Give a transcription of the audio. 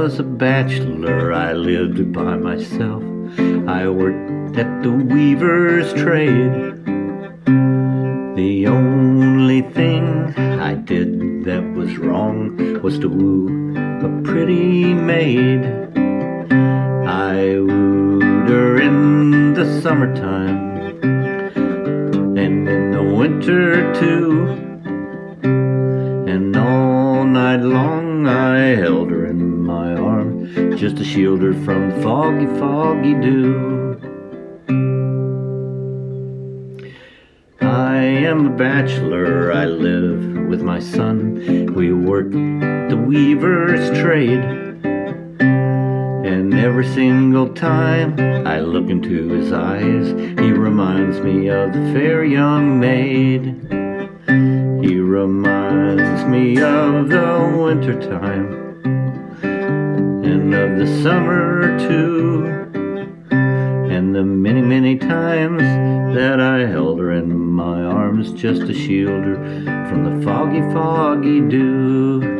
was a bachelor, I lived by myself. I worked at the weaver's trade. The only thing I did that was wrong was to woo a pretty maid. I wooed her in the summertime and in the winter too. Night long I held her in my arms just to shield her from the foggy, foggy dew. I am a bachelor, I live with my son. We work the weaver's trade. And every single time I look into his eyes, he reminds me of the fair young maid. He reminds me of the winter time and of the summer too, and the many, many times that I held her in my arms just to shield her from the foggy, foggy dew.